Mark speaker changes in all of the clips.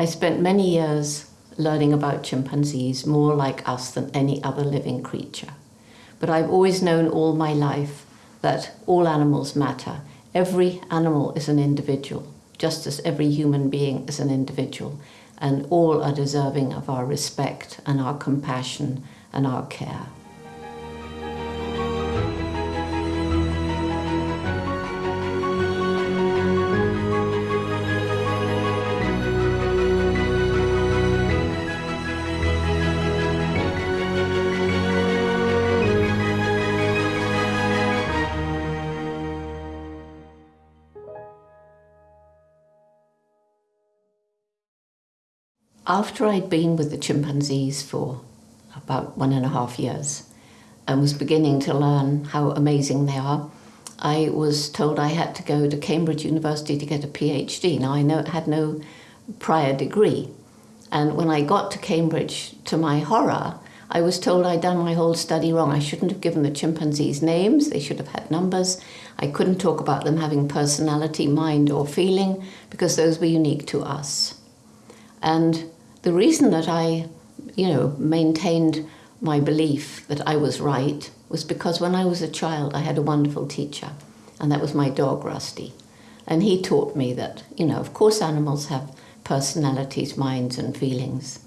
Speaker 1: I spent many years learning about chimpanzees more like us than any other living creature. But I've always known all my life that all animals matter. Every animal is an individual, just as every human being is an individual, and all are deserving of our respect and our compassion and our care. After I'd been with the chimpanzees for about one and a half years and was beginning to learn how amazing they are, I was told I had to go to Cambridge University to get a PhD. Now I know, had no prior degree. And when I got to Cambridge, to my horror, I was told I'd done my whole study wrong. I shouldn't have given the chimpanzees names, they should have had numbers. I couldn't talk about them having personality, mind, or feeling, because those were unique to us. And the reason that I, you know, maintained my belief that I was right was because when I was a child, I had a wonderful teacher, and that was my dog, Rusty. And he taught me that, you know, of course animals have personalities, minds, and feelings.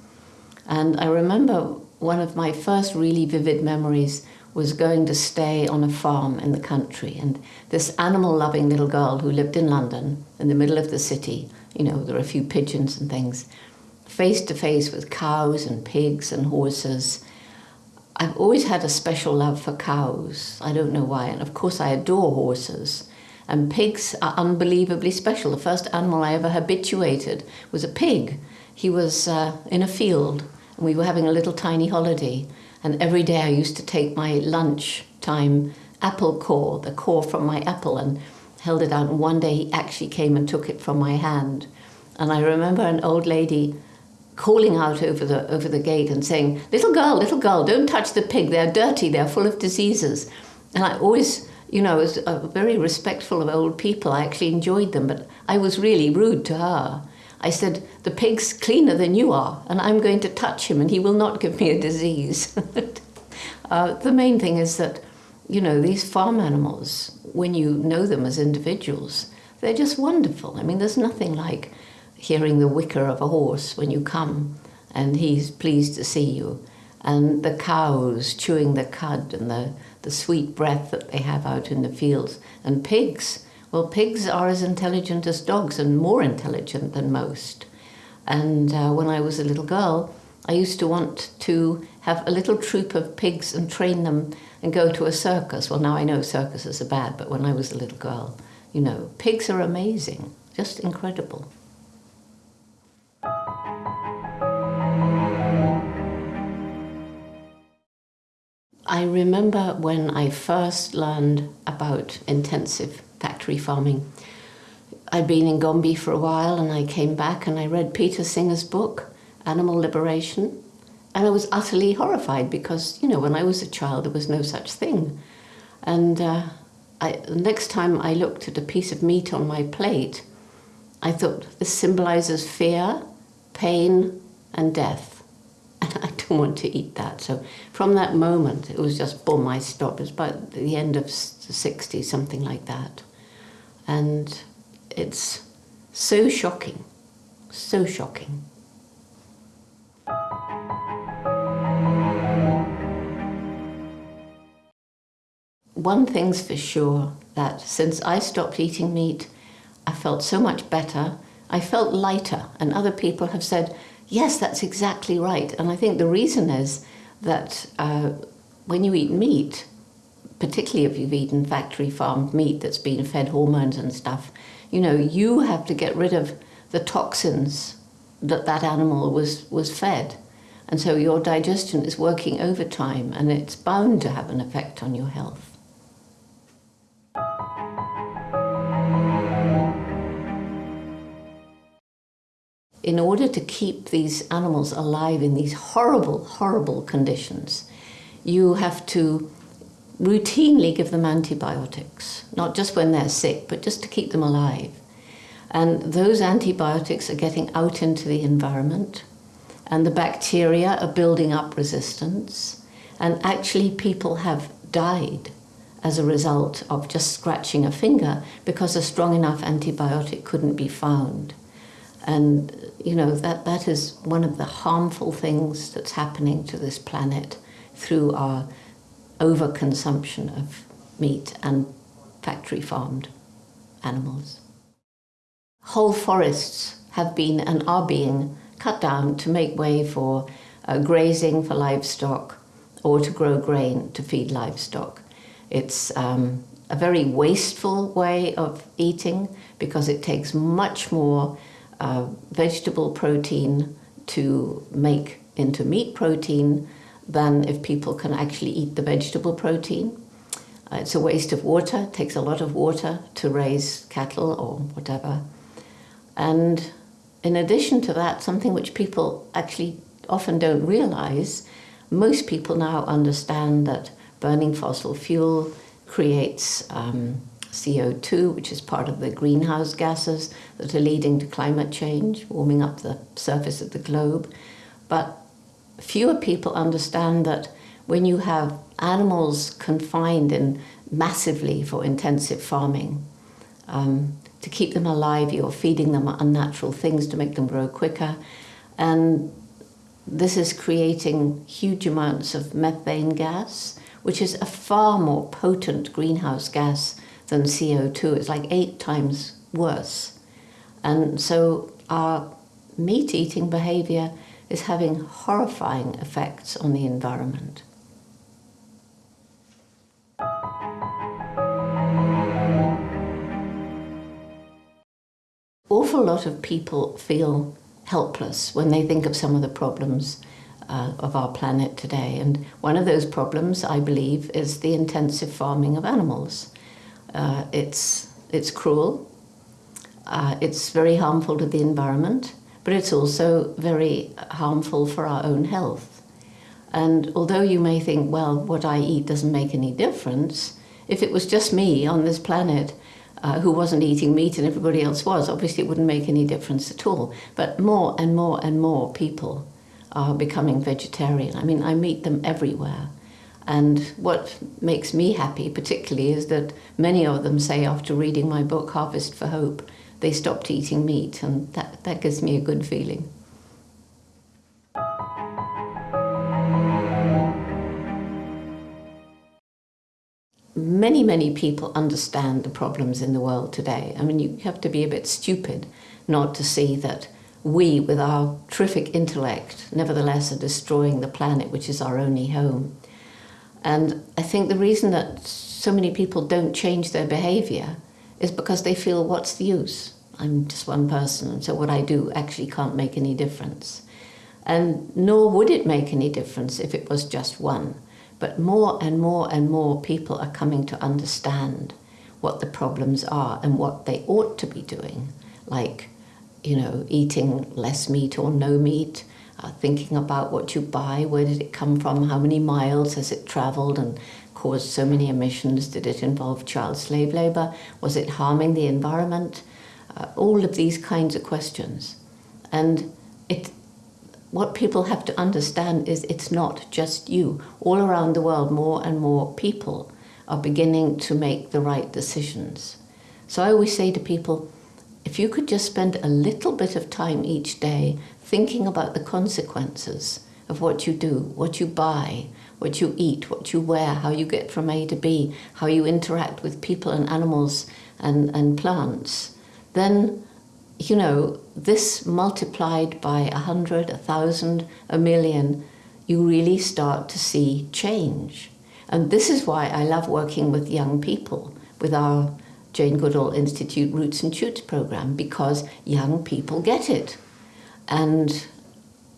Speaker 1: And I remember one of my first really vivid memories was going to stay on a farm in the country. And this animal loving little girl who lived in London, in the middle of the city, you know, there are a few pigeons and things, face to face with cows and pigs and horses. I've always had a special love for cows. I don't know why. And of course, I adore horses. And pigs are unbelievably special. The first animal I ever habituated was a pig. He was uh, in a field, and we were having a little tiny holiday. And every day I used to take my lunch time apple core, the core from my apple, and held it out. And one day he actually came and took it from my hand. And I remember an old lady calling out over the, over the gate and saying, little girl, little girl, don't touch the pig, they're dirty, they're full of diseases. And I always, you know, was very respectful of old people. I actually enjoyed them, but I was really rude to her. I said, the pig's cleaner than you are, and I'm going to touch him, and he will not give me a disease. uh, the main thing is that, you know, these farm animals, when you know them as individuals, they're just wonderful. I mean, there's nothing like hearing the whicker of a horse when you come and he's pleased to see you. And the cows chewing the cud and the, the sweet breath that they have out in the fields. And pigs, well, pigs are as intelligent as dogs and more intelligent than most. And uh, when I was a little girl, I used to want to have a little troop of pigs and train them and go to a circus. Well, now I know circuses are bad, but when I was a little girl, you know, pigs are amazing, just incredible. I remember when I first learned about intensive factory farming. I'd been in Gombe for a while and I came back and I read Peter Singer's book, Animal Liberation, and I was utterly horrified because, you know, when I was a child there was no such thing. And uh, I, the next time I looked at a piece of meat on my plate, I thought this symbolizes fear, pain, and death. Don't want to eat that. So from that moment, it was just boom, I stopped. It was about the end of the 60s, something like that. And it's so shocking, so shocking. One thing's for sure, that since I stopped eating meat, I felt so much better. I felt lighter, and other people have said, yes, that's exactly right. And I think the reason is that uh, when you eat meat, particularly if you've eaten factory farmed meat that's been fed hormones and stuff, you know, you have to get rid of the toxins that that animal was, was fed. And so your digestion is working overtime and it's bound to have an effect on your health. In order to keep these animals alive in these horrible, horrible conditions, you have to routinely give them antibiotics, not just when they're sick, but just to keep them alive. And those antibiotics are getting out into the environment, and the bacteria are building up resistance, and actually, people have died as a result of just scratching a finger because a strong enough antibiotic couldn't be found. And you know that that is one of the harmful things that's happening to this planet through our overconsumption of meat and factory farmed animals. Whole forests have been and are being cut down to make way for uh, grazing for livestock or to grow grain to feed livestock. It's um, a very wasteful way of eating because it takes much more uh, vegetable protein to make into meat protein than if people can actually eat the vegetable protein. Uh, it's a waste of water, it takes a lot of water to raise cattle or whatever. And in addition to that, something which people actually often don't realize, most people now understand that burning fossil fuel creates um, CO2, which is part of the greenhouse gases that are leading to climate change, warming up the surface of the globe. But fewer people understand that when you have animals confined in massively for intensive farming, um, to keep them alive, you're feeding them unnatural things to make them grow quicker. And this is creating huge amounts of methane gas, which is a far more potent greenhouse gas than CO2. It's like eight times worse. And so our meat eating behavior is having horrifying effects on the environment. Awful lot of people feel helpless when they think of some of the problems uh, of our planet today. And one of those problems, I believe, is the intensive farming of animals. Uh, it's, it's cruel, uh, it's very harmful to the environment, but it's also very harmful for our own health. And although you may think, well, what I eat doesn't make any difference, if it was just me on this planet uh, who wasn't eating meat and everybody else was, obviously it wouldn't make any difference at all. But more and more and more people are becoming vegetarian. I mean, I meet them everywhere. And what makes me happy particularly is that many of them say after reading my book, Harvest for Hope, they stopped eating meat, and that, that gives me a good feeling. Many, many people understand the problems in the world today. I mean, you have to be a bit stupid not to see that we, with our terrific intellect, nevertheless are destroying the planet, which is our only home. And I think the reason that so many people don't change their behavior is because they feel, what's the use? I'm just one person, so what I do actually can't make any difference. And nor would it make any difference if it was just one. But more and more and more people are coming to understand what the problems are and what they ought to be doing, like, you know, eating less meat or no meat, uh, thinking about what you buy, where did it come from, how many miles has it traveled and caused so many emissions? Did it involve child slave labor? Was it harming the environment? Uh, all of these kinds of questions. And it, what people have to understand is it's not just you. All around the world, more and more people are beginning to make the right decisions. So I always say to people, if you could just spend a little bit of time each day thinking about the consequences of what you do, what you buy, what you eat, what you wear, how you get from A to B, how you interact with people and animals and, and plants, then, you know, this multiplied by a hundred, a thousand, a million, you really start to see change. And this is why I love working with young people, with our Jane Goodall Institute Roots and Shoots program, because young people get it. And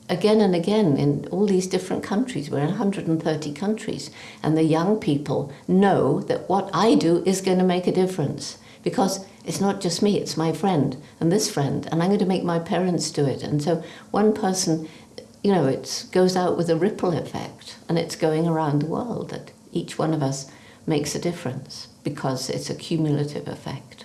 Speaker 1: again and again in all these different countries. We're in 130 countries. And the young people know that what I do is going to make a difference because it's not just me, it's my friend and this friend, and I'm going to make my parents do it. And so one person, you know, it goes out with a ripple effect and it's going around the world that each one of us makes a difference because it's a cumulative effect.